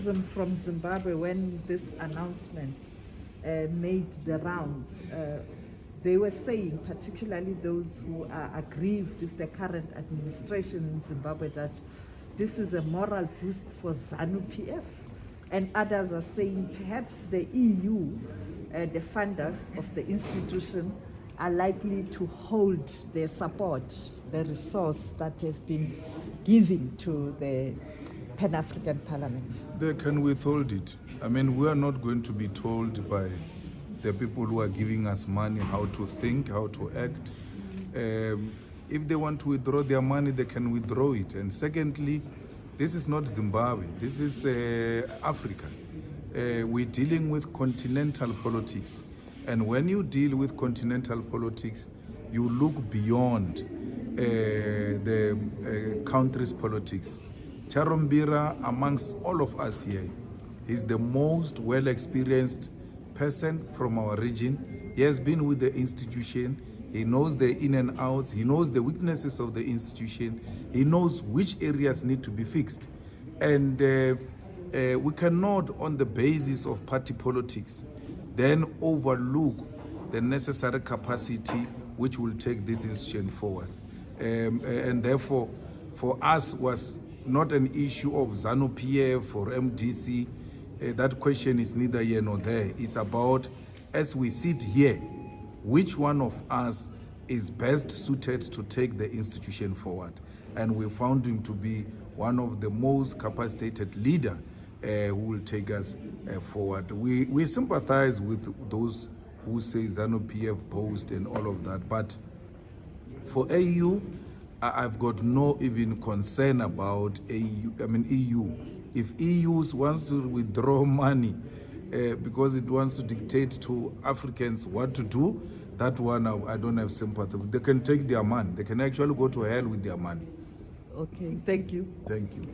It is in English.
from Zimbabwe when this announcement uh, made the rounds. Uh, they were saying, particularly those who are aggrieved with the current administration in Zimbabwe, that this is a moral boost for ZANU PF. And others are saying perhaps the EU, uh, the funders of the institution, are likely to hold their support, the resource that have been given to the Pan African Parliament. They can withhold it. I mean, we are not going to be told by the people who are giving us money how to think, how to act. Um, if they want to withdraw their money, they can withdraw it. And secondly, this is not Zimbabwe, this is uh, Africa. Uh, we're dealing with continental politics. And when you deal with continental politics, you look beyond uh, the uh, country's politics. Charumbira, amongst all of us here, is the most well experienced person from our region. He has been with the institution. He knows the in and outs. He knows the weaknesses of the institution. He knows which areas need to be fixed. And uh, uh, we cannot, on the basis of party politics, then overlook the necessary capacity which will take this institution forward. Um, and therefore, for us was not an issue of ZANU PF or MDC. Uh, that question is neither here nor there. It's about, as we sit here, which one of us is best suited to take the institution forward. And we found him to be one of the most capacitated leader uh, who will take us uh, forward. We, we sympathize with those who say ZANU PF post and all of that, but for AU, I've got no even concern about EU, I mean EU. If EU wants to withdraw money uh, because it wants to dictate to Africans what to do, that one I, I don't have sympathy. They can take their money. They can actually go to hell with their money. Okay, thank you. Thank you.